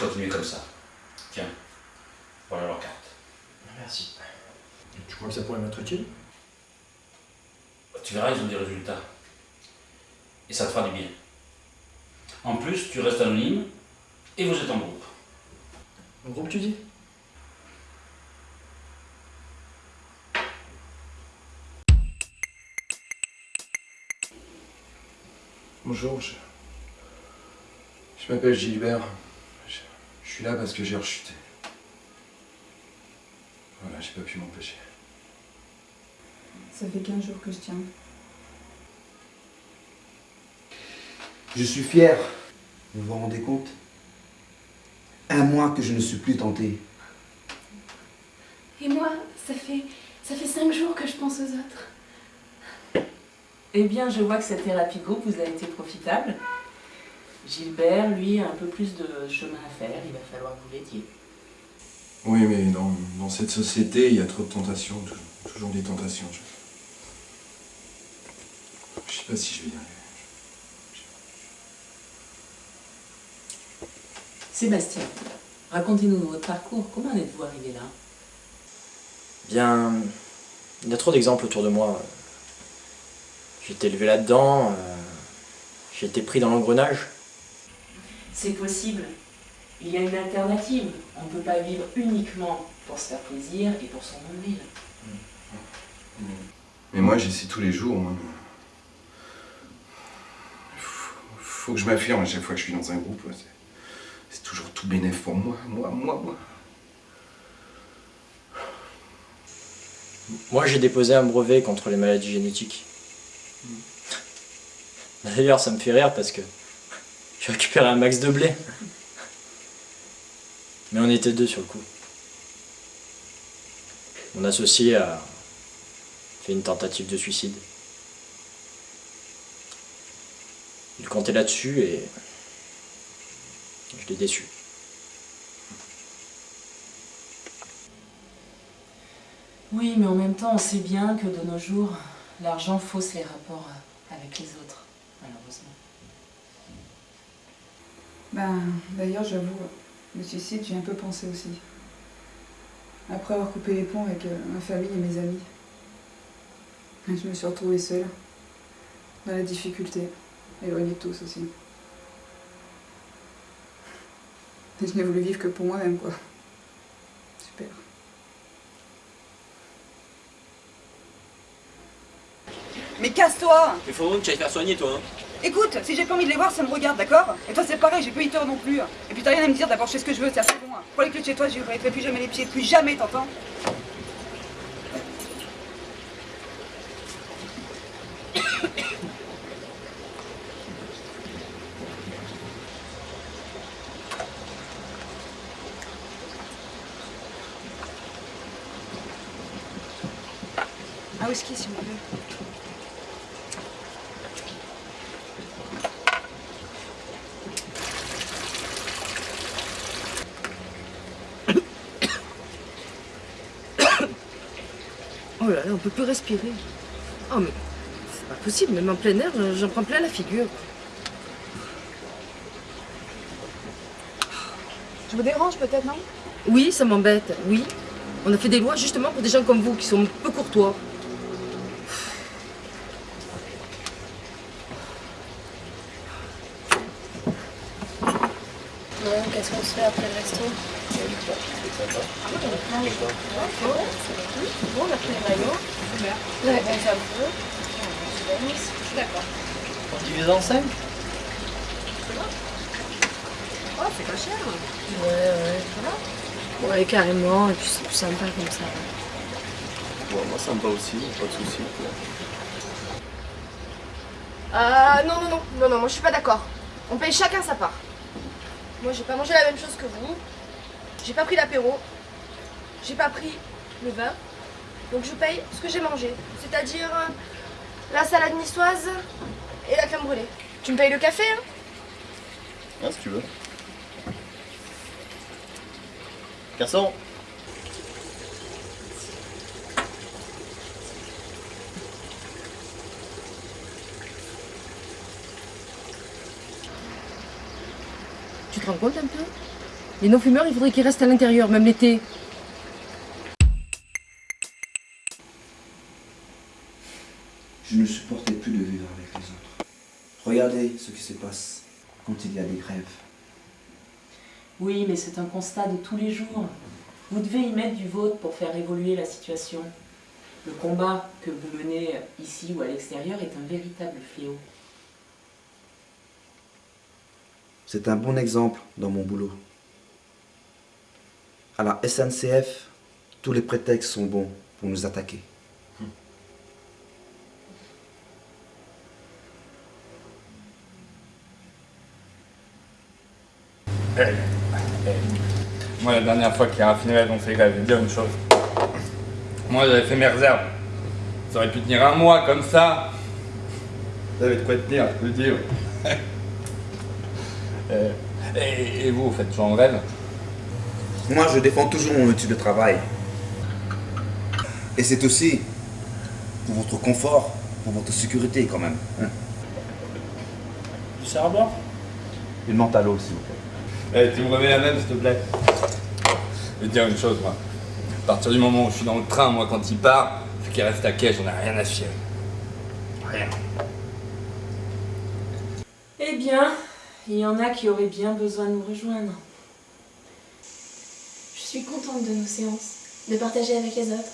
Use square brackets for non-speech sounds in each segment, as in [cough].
Continuer comme ça. Tiens, voilà leur carte. Merci. Tu crois que ça pourrait m'être utile? Tu verras, ils ont des résultats. Et ça te fera du bien. En plus, tu restes anonyme et vous êtes en groupe. En groupe, tu dis? Bonjour, je, je m'appelle Gilbert. Je, suis là parce que j'ai rechuté. Voilà, j'ai pas pu m'empêcher. Ça fait 15 jours que je tiens. Je suis fier. Vous vous rendez compte? Un mois que je ne suis plus tenté. Et moi, ça fait, ça fait cinq jours que je pense aux autres. Eh bien, je vois que cette thérapie groupe vous a été profitable. Gilbert, lui, a un peu plus de chemin à faire, il va falloir que vous l'aidiez. Oui, mais dans, dans cette société, il y a trop de tentations, tou- toujours des tentations. Je, je sais pas si je vais y arriver. Sébastien, racontez-nous votre parcours. Comment en êtes-vous arrivé là? Bien, il y a trop d'exemples autour de moi. J'ai été élevé là-dedans, euh, j'ai été pris dans l'engrenage. C'est possible. Il y a une alternative. On ne peut pas vivre uniquement pour se faire plaisir et pour son nombril. Mais moi, j'essaie tous les jours. Moi. Faut, faut que je m'affirme à chaque fois que je suis dans un groupe. C'est, c'est toujours tout bénéf pour moi, moi, moi, moi. Moi, j'ai déposé un brevet contre les maladies génétiques. D'ailleurs, ça me fait rire parce que j'ai récupéré un max de blé. Mais on était deux sur le coup. Mon associé a fait une tentative de suicide. Il comptait là-dessus et je l'ai déçu. Oui, mais en même temps, on sait bien que de nos jours, l'argent fausse les rapports avec les autres, malheureusement. Ben, d'ailleurs, j'avoue, le suicide, j'ai un peu pensé aussi. Après avoir coupé les ponts avec euh, ma famille et mes amis. Et Je me suis retrouvée seule, dans la difficulté, éloignée de tous aussi. Et je n'ai voulu vivre que pour moi-même, quoi. Super. Mais casse-toi Il faut que tu ailles faire soigner toi. hein. Écoute, si j'ai pas envie de les voir, ça me regarde, d'accord? Et toi c'est pareil, j'ai eu tort non plus. Et puis t'as rien à me dire, d'abord je fais ce que je veux, c'est assez bon. hein. Les clés de chez toi, j'y ferai plus jamais les pieds, plus jamais, t'entends? Un whisky s'il vous plaît? Oh là là, on peut plus respirer. Oh mais c'est pas possible, même en plein air, j'en prends plein la figure. Je vous dérange peut-être, non? Oui, ça m'embête, oui. On a fait des lois justement pour des gens comme vous qui sont peu courtois. Qu'est-ce qu'on se fait après le resto? Bon, on a pris les maillots. Ouais. D'accord. On divise en 5 Oh, c'est pas cher. Ouais, ouais, voilà. Ouais, carrément, et puis c'est plus sympa comme ça. moi ça me va aussi, pas de soucis. Ah non, non, non, non, non, moi je suis pas d'accord. On paye chacun sa part. Moi j'ai pas mangé la même chose que vous. J'ai pas pris l'apéro. J'ai pas pris le vin. Donc je paye ce que j'ai mangé. C'est-à-dire euh, la salade niçoise et la crème brûlée. Tu me payes le café, hein? Hein, si tu veux. Garçon te rends compte un peu? Les non-fumeurs, il faudrait qu'ils restent à l'intérieur, même l'été. Je ne supportais plus de vivre avec les autres. Regardez ce qui se passe quand il y a des grèves. Oui, mais c'est un constat de tous les jours. Vous devez y mettre du vôtre pour faire évoluer la situation. Le combat que vous menez ici ou à l'extérieur est un véritable fléau. C'est un bon exemple dans mon boulot. À la SNCF, tous les prétextes sont bons pour nous attaquer. Eh, eh. Moi, la dernière fois qu'il y a raffiné on fait grève, je vais dire une chose. Moi, j'avais fait mes réserves. Ça aurait pu tenir un mois comme ça. T'avais de quoi tenir, je peux le dire. [laughs] Et, et vous, vous faites toujours en grève Moi, je défends toujours mon outil de travail. Et c'est aussi pour votre confort, pour votre sécurité quand même. hein. Du charbon? Une menthe à l'eau, s'il vous plaît. Eh, tu me remets la même, s'il te plaît? Je vais te dire une chose, moi. À partir du moment où je suis dans le train, moi, quand il part, ce qui reste à quai, j'en ai rien à chier. Rien. Eh bien, il y en a qui auraient bien besoin de nous rejoindre. Je suis contente de nos séances, de partager avec les autres.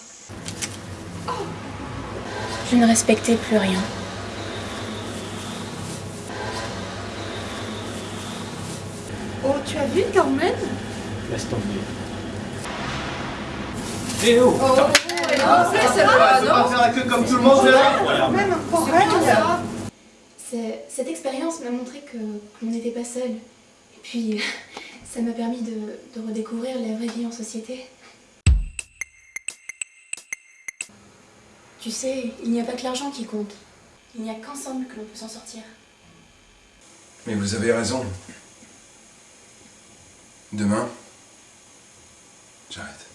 Je ne respectais plus rien. Oh, tu as vu Carmen? Laisse tomber. Eh oh Oh, c'est c'est pas, non faire la queue comme tout le monde, là Même. C'est- Cette expérience m'a montré que que l'on n'était pas seul. Et puis, ça m'a permis de, redécouvrir la vraie vie en société. Tu sais, il n'y a pas que l'argent qui compte. Il n'y a qu'ensemble que l'on peut s'en sortir. Mais vous avez raison. Demain, j'arrête.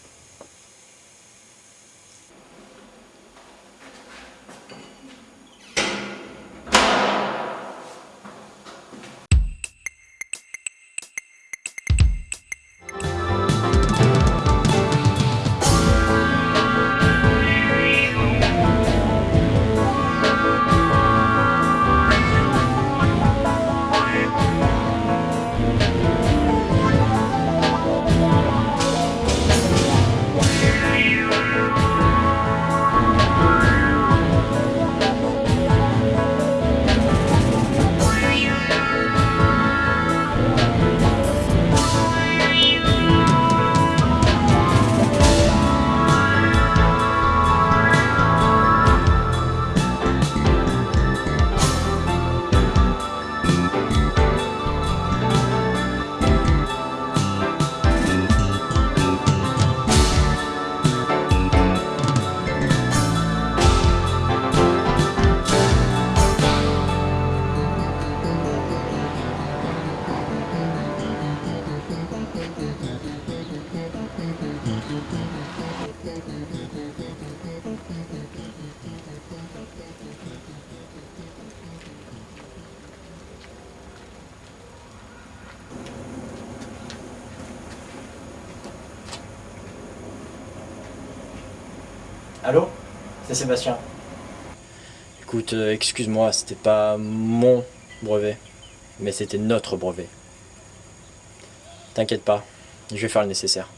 Sébastien. Écoute, euh, excuse-moi, c'était pas mon brevet, mais c'était notre brevet. T'inquiète pas, je vais faire le nécessaire.